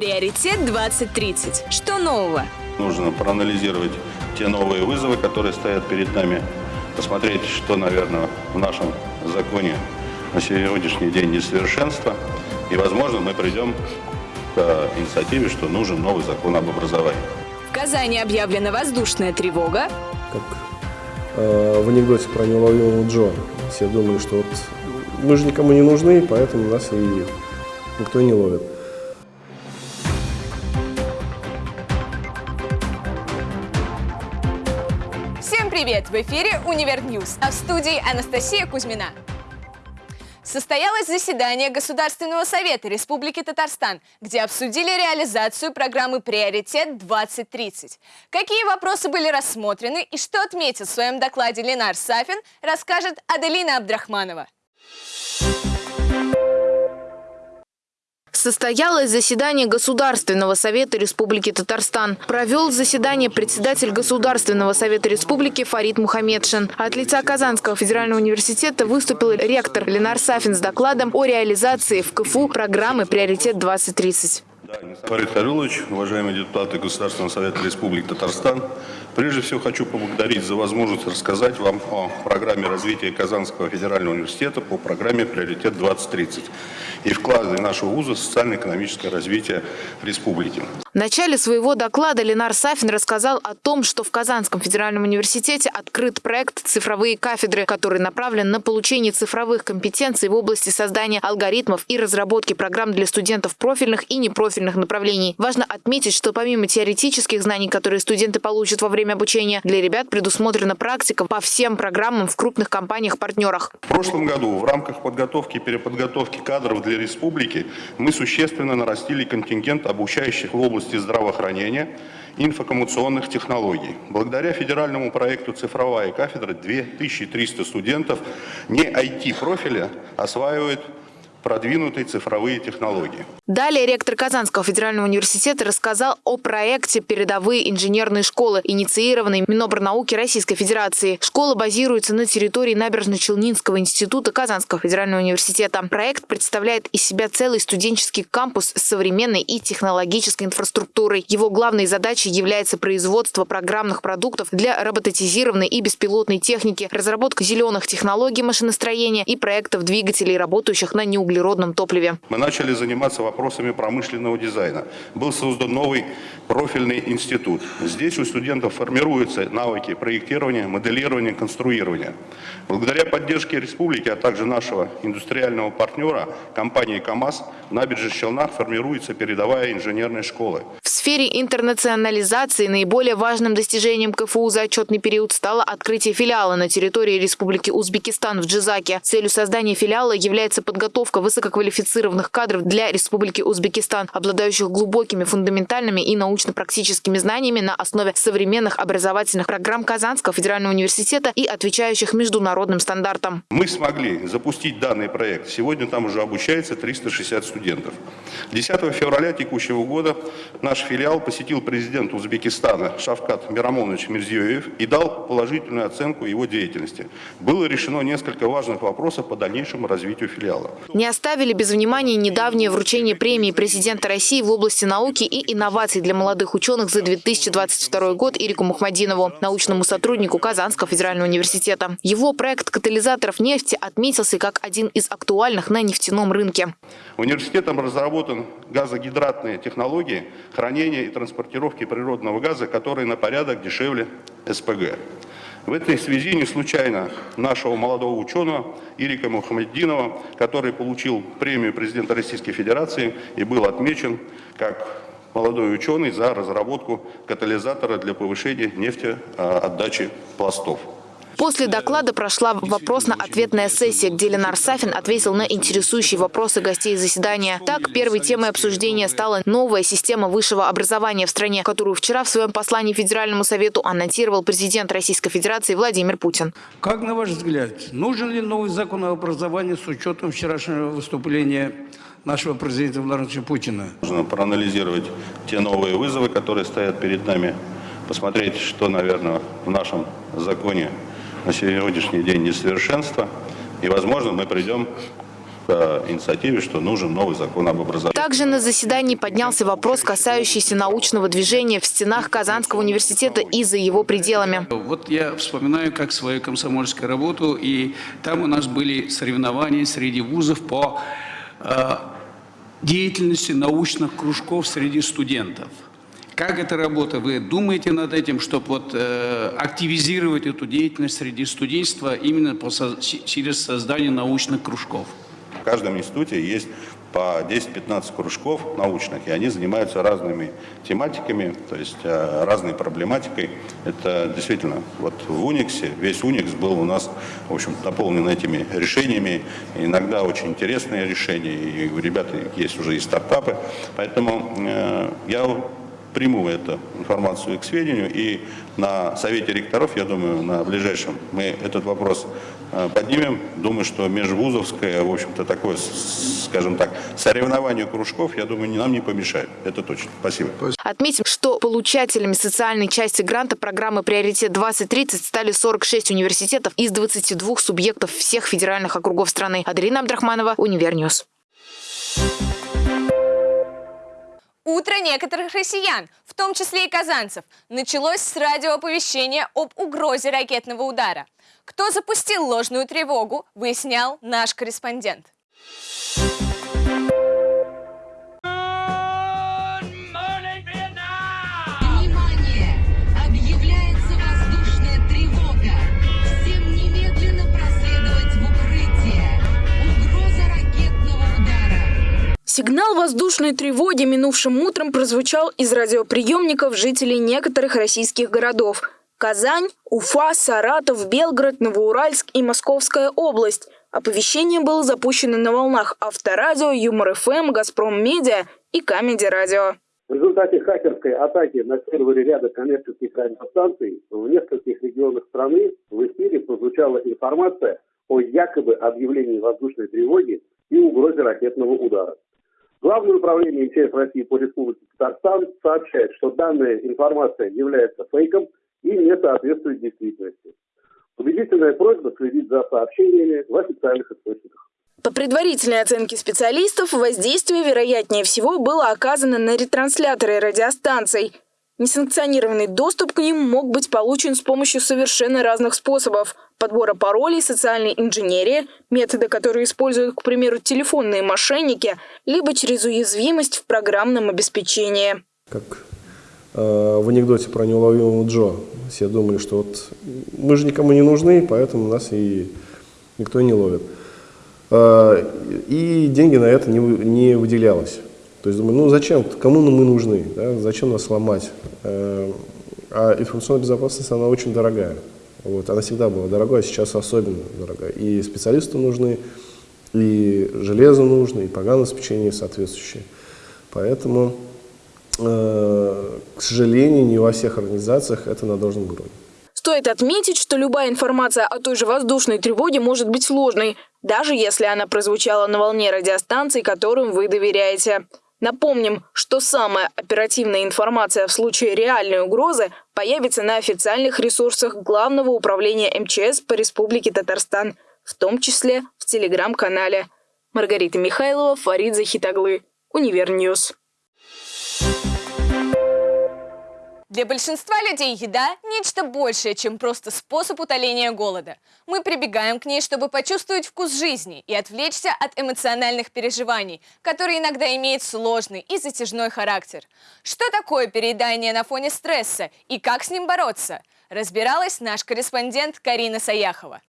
Приоритет 2030. Что нового? Нужно проанализировать те новые вызовы, которые стоят перед нами, посмотреть, что, наверное, в нашем законе на сегодняшний день несовершенство. И, возможно, мы придем к инициативе, что нужен новый закон об образовании. В Казани объявлена воздушная тревога. Как э, в анекдоте про неуловимого Джо. Все думали, что вот мы же никому не нужны, поэтому нас и никто не ловит. «Универ Ньюс», а в студии Анастасия Кузьмина. Состоялось заседание Государственного совета Республики Татарстан, где обсудили реализацию программы «Приоритет-2030». Какие вопросы были рассмотрены и что отметил в своем докладе Ленар Сафин, расскажет Аделина Абдрахманова. Состоялось заседание Государственного совета Республики Татарстан. Провел заседание председатель Государственного совета Республики Фарид Мухаммедшин. От лица Казанского федерального университета выступил ректор Ленар Сафин с докладом о реализации в КФУ программы «Приоритет-2030». Фарид Харилович, уважаемые депутаты Государственного совета Республики Татарстан, прежде всего хочу поблагодарить за возможность рассказать вам о программе развития Казанского федерального университета по программе «Приоритет-2030» и вкладе нашего вуза в социально-экономическое развитие республики. В начале своего доклада Ленар Сафин рассказал о том, что в Казанском федеральном университете открыт проект «Цифровые кафедры», который направлен на получение цифровых компетенций в области создания алгоритмов и разработки программ для студентов профильных и непрофильных направлений. Важно отметить, что помимо теоретических знаний, которые студенты получат во время обучения, для ребят предусмотрена практика по всем программам в крупных компаниях-партнерах. В прошлом году в рамках подготовки и переподготовки кадров для республики мы существенно нарастили контингент обучающих в области здравоохранения информационных технологий. Благодаря федеральному проекту «Цифровая кафедра» 2300 студентов не IT-профиля осваивают продвинутые цифровые технологии. Далее ректор Казанского федерального университета рассказал о проекте «Передовые инженерные школы», инициированной Минобрнауки Российской Федерации. Школа базируется на территории Набережно-Челнинского института Казанского федерального университета. Проект представляет из себя целый студенческий кампус с современной и технологической инфраструктурой. Его главной задачей является производство программных продуктов для роботизированной и беспилотной техники, разработка зеленых технологий машиностроения и проектов двигателей, работающих на неуглеродном углеродном топливе. Мы начали заниматься вопросами промышленного дизайна. Был создан новый профильный институт. Здесь у студентов формируются навыки проектирования, моделирования, конструирования. Благодаря поддержке республики, а также нашего индустриального партнера, компании КАМАЗ, в набережных Челнах формируется передовая инженерная школа. В сфере интернационализации наиболее важным достижением КФУ за отчетный период стало открытие филиала на территории Республики Узбекистан в Джизаке. Целью создания филиала является подготовка высококвалифицированных кадров для Республики Узбекистан, обладающих глубокими фундаментальными и научно-практическими знаниями на основе современных образовательных программ Казанского федерального университета и отвечающих международным стандартам. Мы смогли запустить данный проект. Сегодня там уже обучается 360 студентов. 10 февраля текущего года наш филиал посетил президент Узбекистана Шавкат Мирамонович Мирзиёев и дал положительную оценку его деятельности. Было решено несколько важных вопросов по дальнейшему развитию филиала. Не оставили без внимания недавнее вручение премии президента России в области науки и инноваций для молодых ученых за 2022 год Ирику Мухмадинову, научному сотруднику Казанского федерального университета. Его проект катализаторов нефти отметился как один из актуальных на нефтяном рынке. Университетом разработан газогидратные технологии хранения и транспортировки природного газа, которые на порядок дешевле СПГ. В этой связи не случайно нашего молодого ученого Ирика Мухаммеддинова, который получил премию президента Российской Федерации и был отмечен как молодой ученый за разработку катализатора для повышения нефтеотдачи пластов. После доклада прошла вопросно-ответная сессия, где Ленар Сафин ответил на интересующие вопросы гостей заседания. Так, первой темой обсуждения стала новая система высшего образования в стране, которую вчера в своем послании Федеральному совету анонсировал президент Российской Федерации Владимир Путин. Как, на ваш взгляд, нужен ли новый закон о образовании с учетом вчерашнего выступления нашего президента Владимира Путина? Нужно проанализировать те новые вызовы, которые стоят перед нами, посмотреть, что, наверное, в нашем законе на сегодняшний день несовершенство. И, возможно, мы придем к инициативе, что нужен новый закон об образовании. Также на заседании поднялся вопрос, касающийся научного движения в стенах Казанского университета и за его пределами. Вот я вспоминаю как свою комсомольскую работу, и там у нас были соревнования среди вузов по э, деятельности научных кружков среди студентов. Как эта работа? Вы думаете над этим, чтобы вот, э, активизировать эту деятельность среди студенчества именно по, через создание научных кружков? В каждом институте есть по 10-15 кружков научных, и они занимаются разными тематиками, то есть э, разной проблематикой. Это действительно, вот в Униксе, весь Уникс был у нас, в общем наполнен этими решениями, иногда очень интересные решения, и у ребят есть уже и стартапы, поэтому э, я приму эту информацию к сведению, и на Совете ректоров, я думаю, на ближайшем мы этот вопрос э, поднимем. Думаю, что межвузовское, в общем-то, такое, скажем так, соревнование кружков, я думаю, нам не помешает. Это точно. Спасибо. Отметим, что получателями социальной части гранта программы «Приоритет-2030» стали 46 университетов из 22 субъектов всех федеральных округов страны. Аделина Абдрахманова, «Универ Ньюс». Утро некоторых россиян, в том числе и казанцев, началось с радиооповещения об угрозе ракетного удара. Кто запустил ложную тревогу, выяснял наш корреспондент. Сигнал воздушной тревоги минувшим утром прозвучал из радиоприемников жителей некоторых российских городов. Казань, Уфа, Саратов, Белгород, Новоуральск и Московская область. Оповещение было запущено на волнах Авторадио, Юмор FM, Газпром Медиа и Comedy Radio. В результате хакерской атаки на сервере ряда коммерческих радиостанций в нескольких регионах страны в эфире прозвучала информация о якобы объявлении воздушной тревоги и угрозе ракетного удара. Главное управление МЧС России по Республике Татарстан сообщает, что данная информация является фейком и не соответствует действительности. Убедительная просьба следить за сообщениями в официальных источниках. По предварительной оценке специалистов, воздействие, вероятнее всего, было оказано на ретрансляторы радиостанций. Несанкционированный доступ к ним мог быть получен с помощью совершенно разных способов – подбора паролей, социальной инженерии, методы, которые используют, к примеру, телефонные мошенники, либо через уязвимость в программном обеспечении. Как э, в анекдоте про неуловимого Джо. Все думали, что вот мы же никому не нужны, поэтому нас и никто не ловит. Э, и деньги на это не, не выделялось. То есть думаю, ну зачем, кому мы нужны, да? зачем нас сломать? Э, а информационная безопасность, она очень дорогая. Вот, она всегда была дорогой, а сейчас особенно дорогая. И специалисты нужны, и железо нужно, и программное обеспечение соответствующее. Поэтому, э, к сожалению, не во всех организациях это на должном уровне. Стоит отметить, что любая информация о той же воздушной тревоге может быть сложной, даже если она прозвучала на волне радиостанций, которым вы доверяете. Напомним, что самая оперативная информация в случае реальной угрозы появится на официальных ресурсах Главного управления МЧС по Республике Татарстан, в том числе в телеграм-канале. Маргарита Михайлова, Фарид Захитоглы, Univer News. Для большинства людей еда – нечто большее, чем просто способ утоления голода. Мы прибегаем к ней, чтобы почувствовать вкус жизни и отвлечься от эмоциональных переживаний, которые иногда имеют сложный и затяжной характер. Что такое переедание на фоне стресса и как с ним бороться? Разбиралась наш корреспондент Карина Саяхова.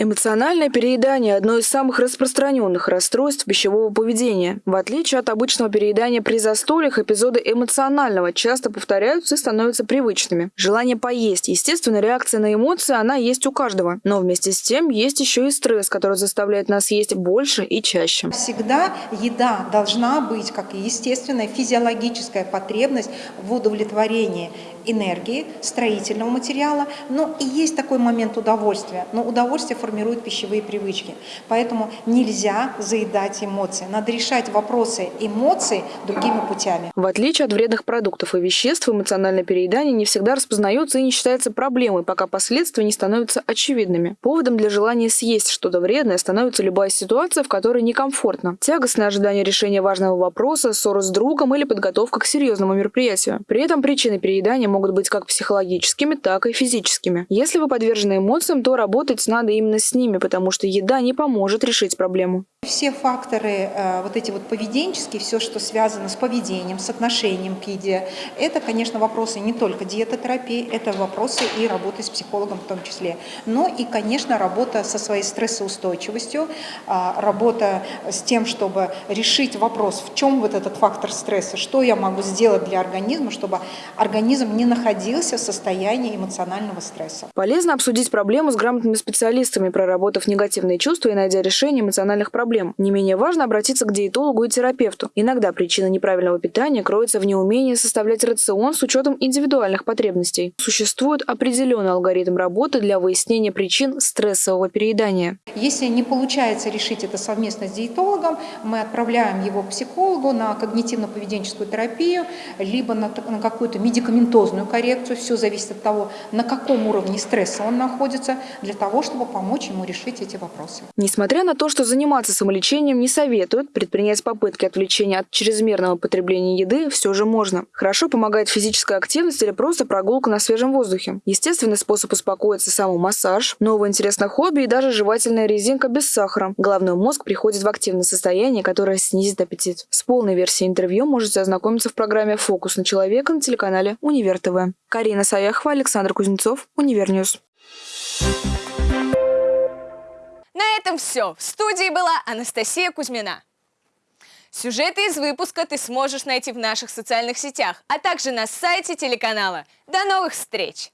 Эмоциональное переедание – одно из самых распространенных расстройств пищевого поведения. В отличие от обычного переедания при застольях, эпизоды эмоционального часто повторяются и становятся привычными. Желание поесть – естественная реакция на эмоции, она есть у каждого. Но вместе с тем есть еще и стресс, который заставляет нас есть больше и чаще. Всегда еда должна быть, как естественная физиологическая потребность в удовлетворении. Энергии, строительного материала, но и есть такой момент удовольствия. Но удовольствие формирует пищевые привычки. Поэтому нельзя заедать эмоции. Надо решать вопросы эмоций другими путями. В отличие от вредных продуктов и веществ, эмоциональное переедание не всегда распознается и не считается проблемой, пока последствия не становятся очевидными. Поводом для желания съесть что-то вредное становится любая ситуация, в которой некомфортно. Тягостное ожидание решения важного вопроса, ссора с другом или подготовка к серьезному мероприятию. При этом причины переедания могут быть как психологическими, так и физическими. Если вы подвержены эмоциям, то работать надо именно с ними, потому что еда не поможет решить проблему. Все факторы, э, вот эти вот поведенческие, все, что связано с поведением, с отношением к еде, это, конечно, вопросы не только диетотерапии, это вопросы и работы с психологом в том числе. Но и, конечно, работа со своей стрессоустойчивостью, а, работа с тем, чтобы решить вопрос, в чем вот этот фактор стресса, что я могу сделать для организма, чтобы организм не находился в состоянии эмоционального стресса. Полезно обсудить проблему с грамотными специалистами, проработав негативные чувства и найдя решение эмоциональных проблем проблем. Не менее важно обратиться к диетологу и терапевту. Иногда причина неправильного питания кроется в неумении составлять рацион с учетом индивидуальных потребностей. Существует определенный алгоритм работы для выяснения причин стрессового переедания. Если не получается решить это совместно с диетологом, мы отправляем его к психологу на когнитивно-поведенческую терапию, либо на, на какую-то медикаментозную коррекцию. Все зависит от того, на каком уровне стресса он находится, для того, чтобы помочь ему решить эти вопросы. Несмотря на то, что заниматься самолечением не советуют, предпринять попытки отвлечения от чрезмерного потребления еды все же можно. Хорошо помогает физическая активность или просто прогулка на свежем воздухе. Естественный способ успокоиться – самомассаж, новое интересное хобби и даже жевательная резинка без сахара. Головной мозг приходит в активное состояние, которое снизит аппетит. С полной версией интервью можете ознакомиться в программе «Фокус на человека» на телеканале Универ ТВ. Карина Саяхова, Александр Кузнецов, Univer News. На этом все. В студии была Анастасия Кузьмина. Сюжеты из выпуска ты сможешь найти в наших социальных сетях, а также на сайте телеканала. До новых встреч!